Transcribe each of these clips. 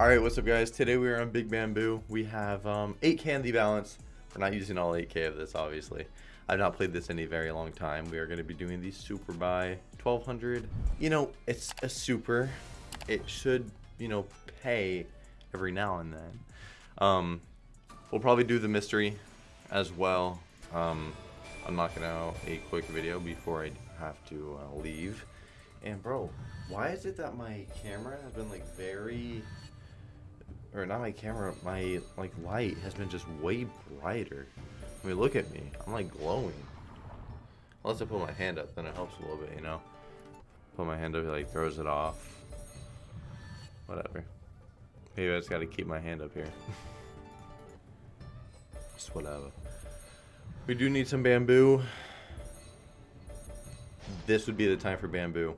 Alright, what's up guys? Today we are on Big Bamboo. We have um, 8k in the balance. We're not using all 8k of this, obviously. I've not played this in a very long time. We are going to be doing the super buy 1200. You know, it's a super. It should, you know, pay every now and then. Um, we'll probably do the mystery as well. Um, I'm knocking out a quick video before I have to uh, leave. And bro, why is it that my camera has been like very or not my camera, my like light has been just way brighter. I mean, look at me. I'm like glowing. Unless I put my hand up, then it helps a little bit, you know? Put my hand up, it like throws it off. Whatever. Maybe I just gotta keep my hand up here. just whatever. We do need some bamboo. This would be the time for bamboo.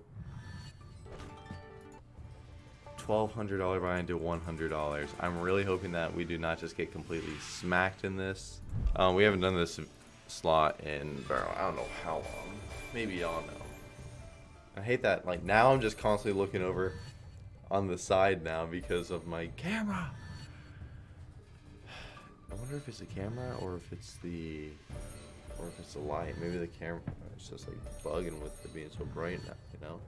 $1,200 buy into $100. I'm really hoping that we do not just get completely smacked in this. Um, we haven't done this slot in, I don't know how long. Maybe y'all know. I hate that, like, now I'm just constantly looking over on the side now because of my camera. I wonder if it's the camera or if it's the, or if it's the light. Maybe the camera is just like bugging with it being so bright now, you know?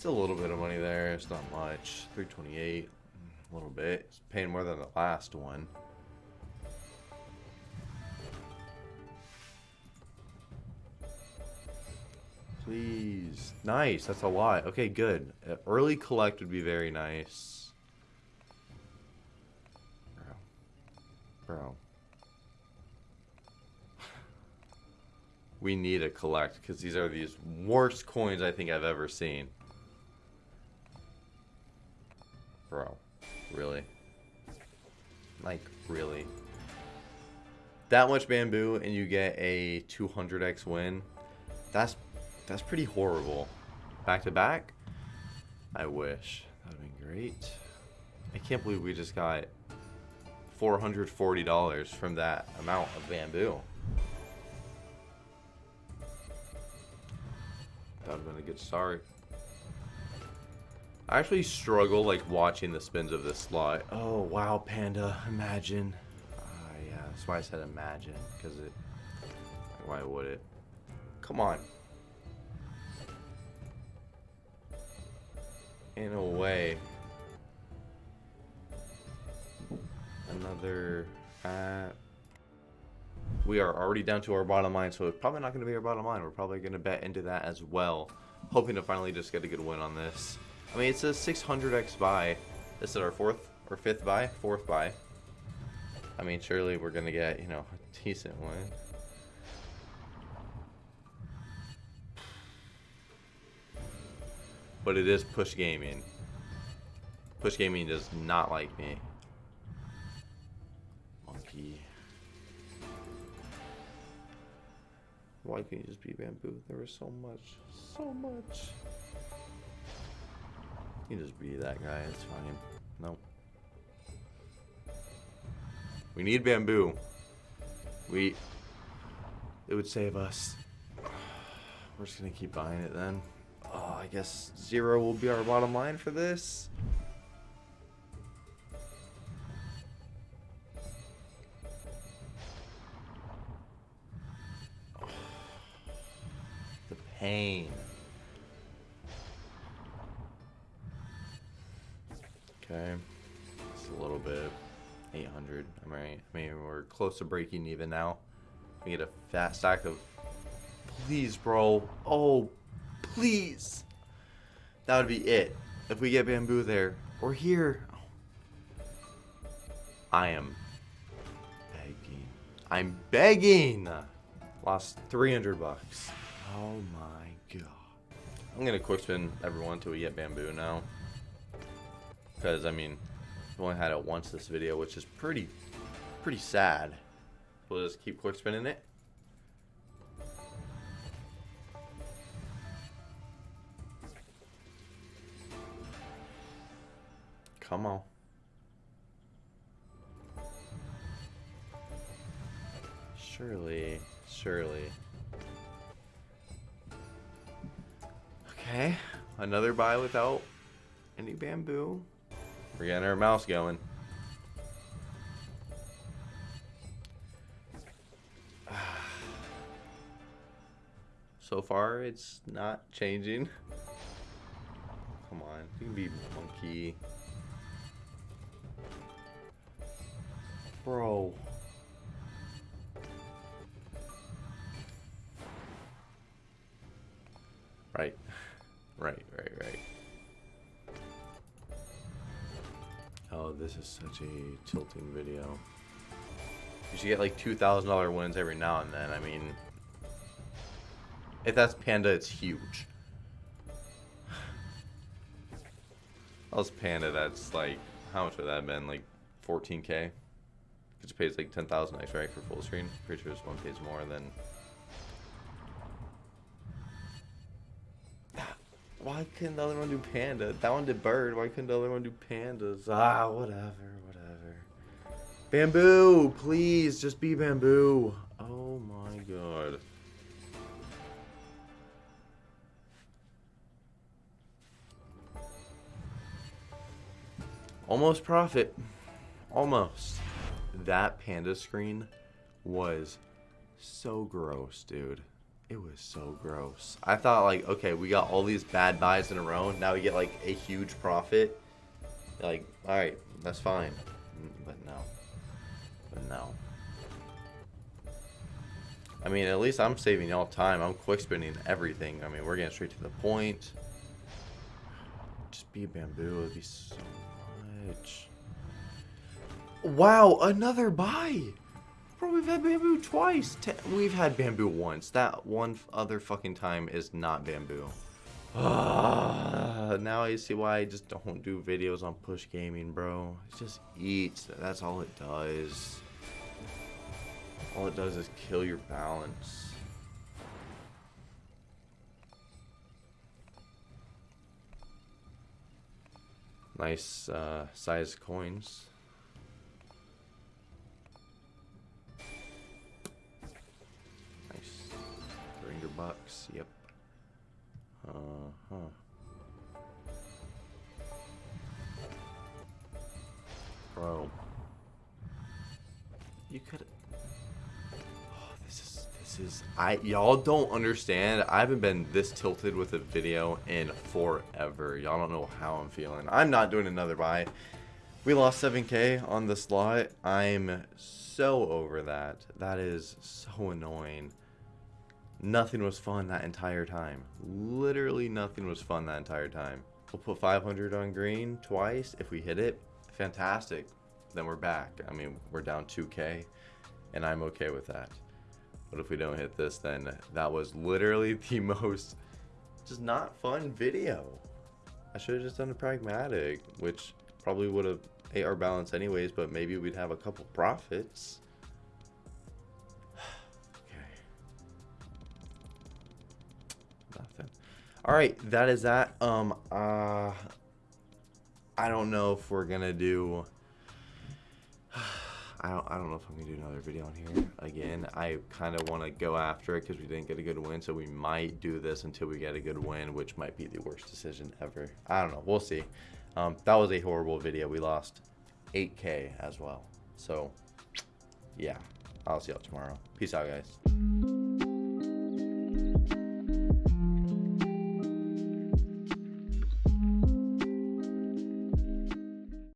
It's a little bit of money there. It's not much. 328. A little bit. It's paying more than the last one. Please. Nice. That's a lot. Okay, good. Uh, early collect would be very nice. Bro. Bro. we need to collect because these are these worst coins I think I've ever seen. Bro, really? Like, really? That much bamboo and you get a 200x win? That's that's pretty horrible. Back to back? I wish. That would have been great. I can't believe we just got $440 from that amount of bamboo. That would have been a good start. I actually struggle like watching the spins of this slot. Oh wow, Panda, imagine. Uh, yeah, that's why I said imagine, because it. Why would it? Come on. In a way. Another. Uh, we are already down to our bottom line, so it's probably not going to be our bottom line. We're probably going to bet into that as well. Hoping to finally just get a good win on this. I mean, it's a 600x buy. This is our fourth or fifth buy? Fourth buy. I mean, surely we're going to get, you know, a decent one. But it is push gaming. Push gaming does not like me. Monkey. Why can't you just be bamboo? There was so much. So much. You just be that guy, it's fine. Nope. We need bamboo. We... It would save us. We're just gonna keep buying it then. Oh, I guess zero will be our bottom line for this. The pain. Okay. It's a little bit. 800. I mean, I mean, we're close to breaking even now. We get a fat stack of... Please, bro. Oh, please. That would be it. If we get bamboo there. Or here. I am begging. I'm begging. Lost 300 bucks. Oh my god. I'm gonna quick spin everyone until we get bamboo now. Because, I mean, I've only had it once this video, which is pretty, pretty sad. We'll just keep quick spinning it. Come on. Surely, surely. Okay, another buy without any bamboo. We're getting our mouse going. So far, it's not changing. Come on, you can be monkey. Bro. Right. Right, right, right. Oh, this is such a tilting video. You should get like $2,000 wins every now and then. I mean, if that's Panda, it's huge. Else Panda, that's like, how much would that have been? Like 14k? Which pays like 10,000 extra right, for full screen. Pretty sure this one pays more than Why couldn't the other one do panda? That one did bird. Why couldn't the other one do pandas? Ah, whatever, whatever. Bamboo, please, just be bamboo. Oh my god. Almost profit. Almost. That panda screen was so gross, dude. It was so gross. I thought like, okay, we got all these bad buys in a row. Now we get like a huge profit. Like, all right, that's fine. But no. But no. I mean, at least I'm saving y'all time. I'm quick spinning everything. I mean, we're getting straight to the point. Just be bamboo. It'd be so much. Wow, another buy. Bro, we've had bamboo twice. we've had bamboo once. That one other fucking time is not bamboo. Uh, now I see why I just don't do videos on push gaming, bro. It just eats. That's all it does. All it does is kill your balance. Nice uh, size coins. 300 bucks. Yep. Uh-huh. Bro. You could Oh, this is this is I y'all don't understand. I haven't been this tilted with a video in forever. Y'all don't know how I'm feeling. I'm not doing another buy. We lost 7k on the slot. I'm so over that. That is so annoying. Nothing was fun that entire time. Literally nothing was fun that entire time. We'll put 500 on green twice. If we hit it, fantastic. Then we're back. I mean, we're down 2k, and I'm okay with that. But if we don't hit this, then that was literally the most just not fun video. I should have just done a pragmatic, which probably would have ate our balance anyways, but maybe we'd have a couple profits. All right, that is that. Um, uh, I don't know if we're gonna do. I don't. I don't know if I'm gonna do another video on here again. I kind of want to go after it because we didn't get a good win, so we might do this until we get a good win, which might be the worst decision ever. I don't know. We'll see. Um, that was a horrible video. We lost 8K as well. So, yeah. I'll see y'all tomorrow. Peace out, guys.